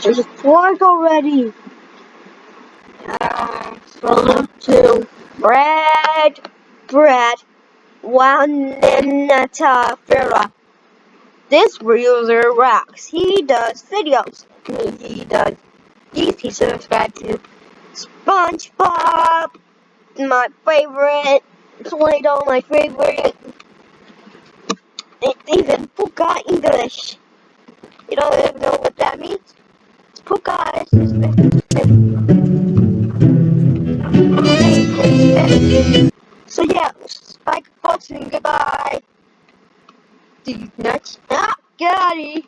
Just work already. Uh, to bread, bread, one Fira. This user rocks. He does videos. He does. He subscribe to SpongeBob, my favorite. Play-Doh, my favorite. It even forgot English. You don't even know what that means? Puka is So yeah, Spike Foxing, goodbye. Dude, nuts. Ah, got it.